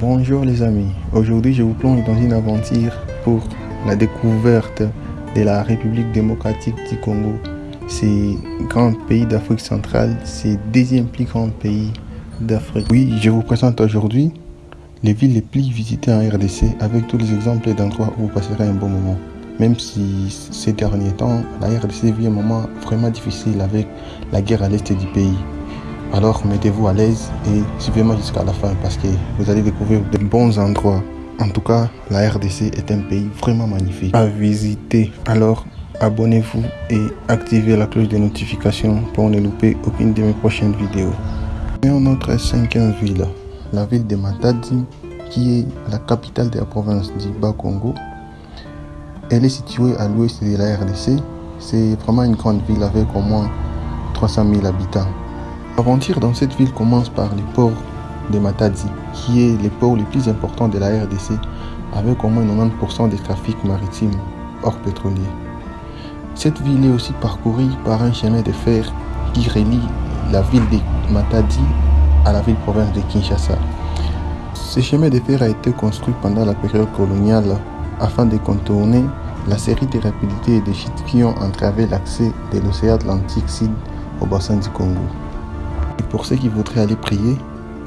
Bonjour les amis, aujourd'hui je vous plonge dans une aventure pour la découverte de la République démocratique du Congo. C'est grand pays d'Afrique centrale, c'est deuxième plus grand pays d'Afrique. Oui, je vous présente aujourd'hui les villes les plus visitées en RDC avec tous les exemples d'endroits où vous passerez un bon moment. Même si ces derniers temps, la RDC vit un moment vraiment difficile avec la guerre à l'est du pays. Alors mettez-vous à l'aise et suivez-moi jusqu'à la fin parce que vous allez découvrir de bons endroits. En tout cas, la RDC est un pays vraiment magnifique à visiter. Alors abonnez-vous et activez la cloche de notification pour ne louper aucune de mes prochaines vidéos. Et notre cinquième ville, la ville de Matadi, qui est la capitale de la province du Bas-Congo. Elle est située à l'ouest de la RDC. C'est vraiment une grande ville avec au moins 300 000 habitants. L'aventure dans cette ville commence par le port de Matadi, qui est le port le plus important de la RDC, avec au moins 90% des trafics maritimes hors pétrolier. Cette ville est aussi parcourue par un chemin de fer qui relie la ville de Matadi à la ville-province de Kinshasa. Ce chemin de fer a été construit pendant la période coloniale afin de contourner la série de rapidités et de chutes qui ont entravé l'accès de l'océan Atlantique Sud au bassin du Congo. Et pour ceux qui voudraient aller prier,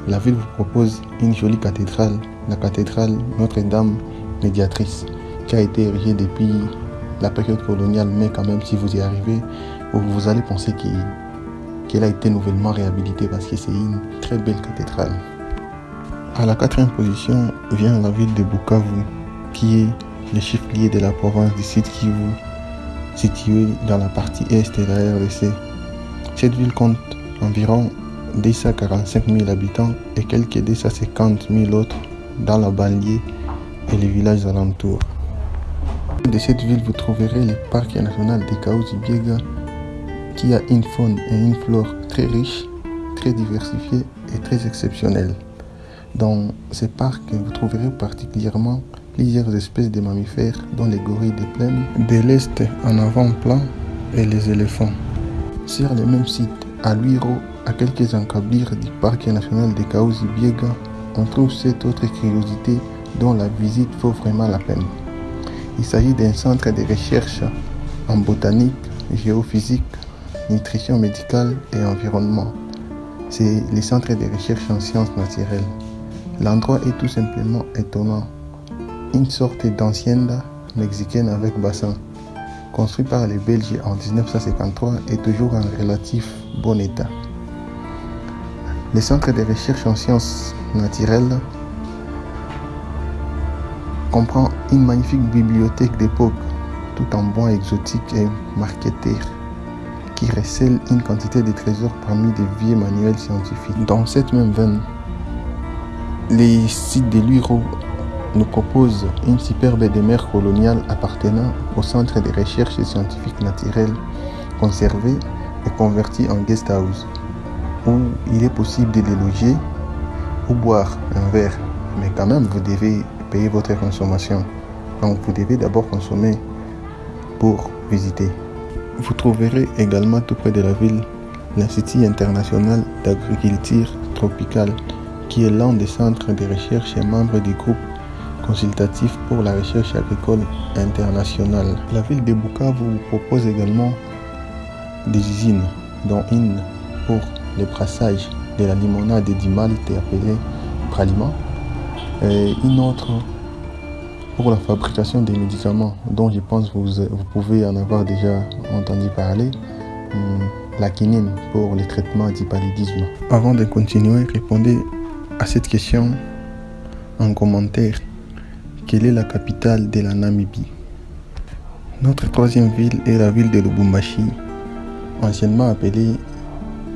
la ville vous propose une jolie cathédrale, la cathédrale Notre-Dame médiatrice, qui a été érigée depuis la période coloniale, mais quand même si vous y arrivez, vous allez penser qu'elle a été nouvellement réhabilitée parce que c'est une très belle cathédrale. À la quatrième position vient la ville de Bukavu, qui est le chef-lieu de la province du Sud Kivu, située dans la partie est de la RDC. Cette ville compte environ 245 000 habitants et quelques 250 000 autres dans la banlieue et les villages alentours. De cette ville, vous trouverez le parc national de Kaouzi-Biega qui a une faune et une flore très riches, très diversifiées et très exceptionnelles. Dans ce parc, vous trouverez particulièrement plusieurs espèces de mammifères dont les gorilles de plaine, de l'Est en avant-plan et les éléphants. Sur le même site, à Luiro, à quelques encablures du parc national de Kaouzi-Biega, on trouve cette autre curiosité dont la visite vaut vraiment la peine. Il s'agit d'un centre de recherche en botanique, géophysique, nutrition médicale et environnement. C'est le centre de recherche en sciences naturelles. L'endroit est tout simplement étonnant. Une sorte d'ancienne mexicaine avec bassin, construit par les Belges en 1953, est toujours en relatif bon état. Le centre de recherche en sciences naturelles comprend une magnifique bibliothèque d'époque, tout en bois exotique et marqueterie, qui recèle une quantité de trésors parmi des vieux manuels scientifiques. Dans cette même veine, les sites de Luiro nous proposent une superbe demeure coloniale appartenant au Centre de recherche scientifiques naturelles conservé et converti en guest house, où il est possible de déloger ou boire un verre, mais quand même vous devez payer votre consommation. Donc vous devez d'abord consommer pour visiter. Vous trouverez également tout près de la ville l'Institut international d'agriculture tropicale qui est l'un des centres de recherche et membre du groupe consultatif pour la recherche agricole internationale. La ville de Bukavu vous propose également des usines, dont une pour le brassage de la limonade du Malte appelée Praliment, et une autre pour la fabrication des médicaments, dont je pense vous, vous pouvez en avoir déjà entendu parler, la quinine pour le traitement du paludisme. Avant de continuer, répondez à cette question en commentaire. Quelle est la capitale de la Namibie? Notre troisième ville est la ville de Lubumbashi, anciennement appelée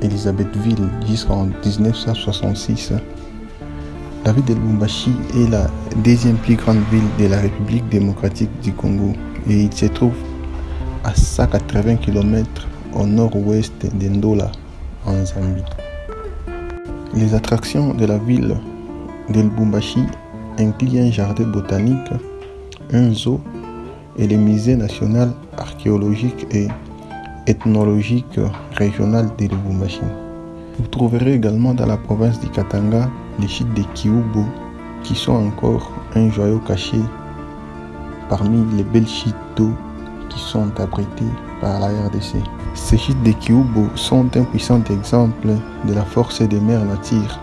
Elisabethville jusqu'en 1966. La ville de Lubumbashi est la deuxième plus grande ville de la République démocratique du Congo et il se trouve à 180 km au nord-ouest d'Endola, en Zambie. Les attractions de la ville de Lubumbashi incluent un jardin botanique, un zoo et le musée national archéologique et ethnologique régional de Lubumbashi. Vous trouverez également dans la province du Katanga les sites de Kiubo, qui sont encore un joyau caché parmi les belles chutes d'eau qui sont abrités par la RDC. Ces chutes de Kiubo sont un puissant exemple de la force des mers nature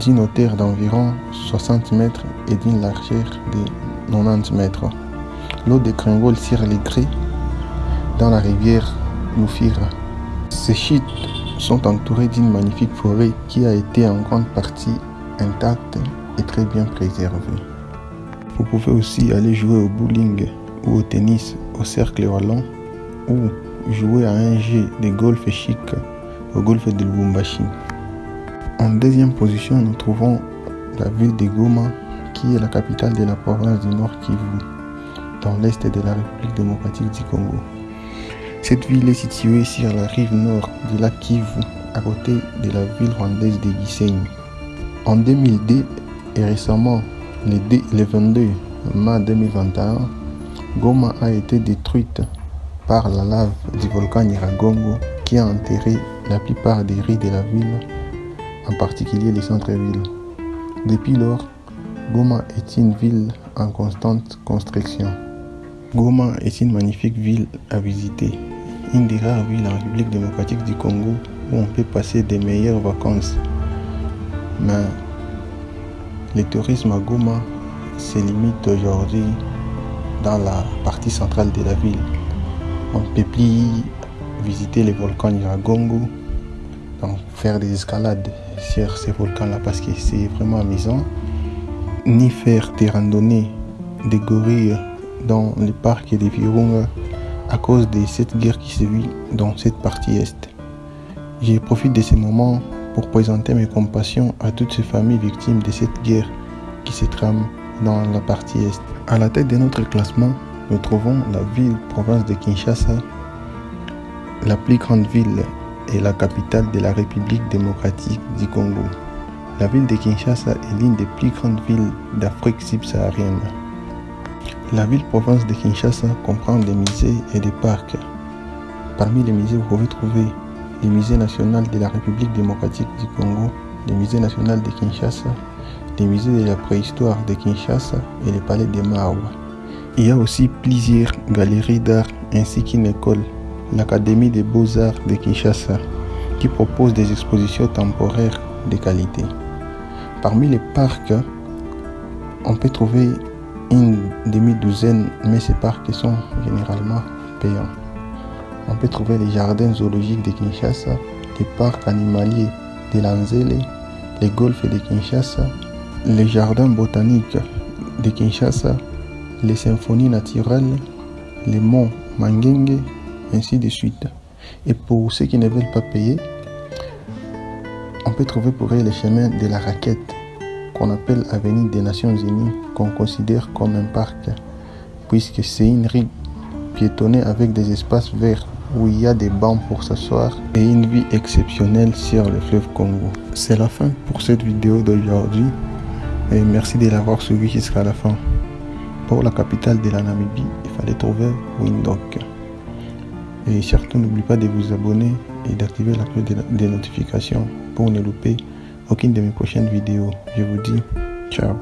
d'une hauteur d'environ 60 mètres et d'une largeur de 90 mètres. L'eau dégringole sur les grès dans la rivière Loufira. Ces chutes sont entourées d'une magnifique forêt qui a été en grande partie intacte et très bien préservée. Vous pouvez aussi aller jouer au bowling ou au tennis au cercle wallon ou jouer à un jeu de golf chic au golf de Lubumbashi. En deuxième position, nous trouvons la ville de Goma qui est la capitale de la province du Nord Kivu dans l'est de la République démocratique du Congo. Cette ville est située sur la rive nord du lac Kivu à côté de la ville rwandaise de Gisenyi. En 2002 et récemment, le 22 mai 2021, Goma a été détruite par la lave du volcan Nyiragongo qui a enterré la plupart des rues de la ville, en particulier les centres-villes. Depuis lors, Goma est une ville en constante construction. Goma est une magnifique ville à visiter, une des rares villes en République démocratique du Congo où on peut passer des meilleures vacances. Mais le tourisme à Goma se limite aujourd'hui dans la partie centrale de la ville. On peut plus visiter les volcans Nyiragongo, donc faire des escalades sur ces volcans-là parce que c'est vraiment amusant, ni faire des randonnées des gorilles dans le parc des Virunga à cause de cette guerre qui se vit dans cette partie est. Je profite de ce moment pour présenter mes compassions à toutes ces familles victimes de cette guerre qui se trame dans la partie est. À la tête de notre classement, nous trouvons la ville-province de Kinshasa, la plus grande ville et la capitale de la République démocratique du Congo. La ville de Kinshasa est l'une des plus grandes villes d'Afrique subsaharienne. La ville-province de Kinshasa comprend des musées et des parcs. Parmi les musées, vous pouvez trouver le musée national de la République démocratique du Congo, le musée national de Kinshasa, le musée de la préhistoire de Kinshasa et le palais de Mao. Il y a aussi plusieurs galeries d'art ainsi qu'une école, l'Académie des beaux-arts de Kinshasa, qui propose des expositions temporaires de qualité. Parmi les parcs, on peut trouver une demi-douzaine, mais ces parcs sont généralement payants. On peut trouver les jardins zoologiques de Kinshasa, les parcs animaliers de Lanzele, les golfs de Kinshasa, les jardins botaniques de Kinshasa, les symphonies naturelles, les monts Mangenge, ainsi de suite. Et pour ceux qui ne veulent pas payer, on peut trouver pour eux les chemins de la raquette, qu'on appelle Avenue des Nations Unies, qu'on considère comme un parc, puisque c'est une rue piétonnée avec des espaces verts où il y a des bancs pour s'asseoir et une vue exceptionnelle sur le fleuve Congo. C'est la fin pour cette vidéo d'aujourd'hui et merci de l'avoir suivi jusqu'à la fin. Pour la capitale de la Namibie, il fallait trouver Windhoek. Et surtout, n'oubliez pas de vous abonner et d'activer la cloche des notifications pour ne louper aucune de mes prochaines vidéos. Je vous dis ciao.